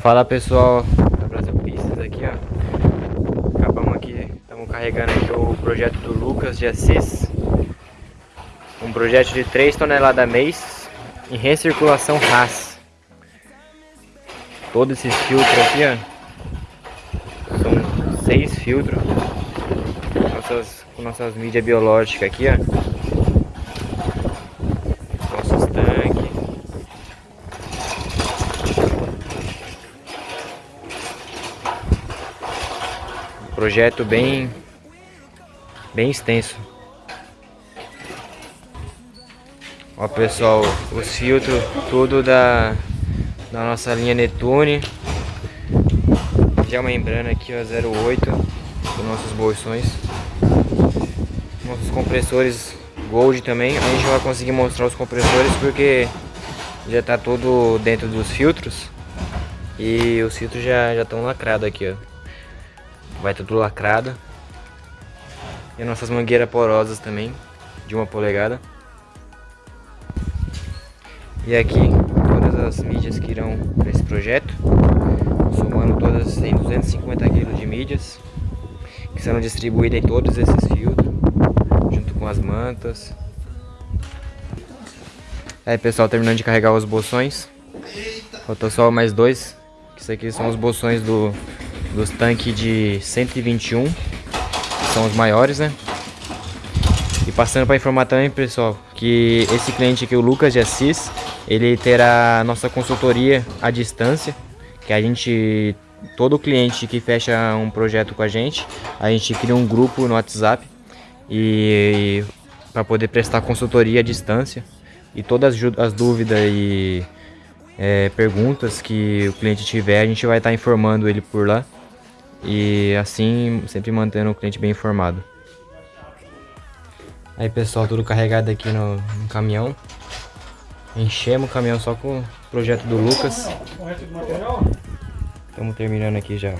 Fala pessoal. Da Brasil Pistas aqui ó. Acabamos aqui, estamos carregando aqui o projeto do Lucas de Assis. Um projeto de 3 toneladas mês em recirculação RAS Todos esses filtros aqui ó. São 6 filtros. Nossas, Com nossas mídias biológicas aqui ó Projeto bem, bem extenso. Ó pessoal, os filtros tudo da, da nossa linha Netune. Já membrana aqui ó, 08 dos nossos bolsões. Nossos compressores Gold também. A gente vai conseguir mostrar os compressores porque já tá tudo dentro dos filtros. E os filtros já estão lacrados aqui, ó. Vai tudo lacrado. E nossas mangueiras porosas também, de uma polegada. E aqui todas as mídias que irão para esse projeto. Somando todas tem 250 kg de mídias. Que serão distribuídas em todos esses filtros. Junto com as mantas. Aí pessoal, terminando de carregar os bolsões. Faltou só mais dois. Isso aqui são os bolsões do dos tanques de 121, que são os maiores, né? E passando para informar também, pessoal, que esse cliente aqui, o Lucas de Assis, ele terá nossa consultoria à distância, que a gente, todo cliente que fecha um projeto com a gente, a gente cria um grupo no WhatsApp e, e para poder prestar consultoria à distância e todas as dúvidas e é, perguntas que o cliente tiver, a gente vai estar informando ele por lá e assim sempre mantendo o cliente bem informado. Aí pessoal, tudo carregado aqui no, no caminhão. Enchemos o caminhão só com o projeto do Lucas. Estamos terminando aqui já.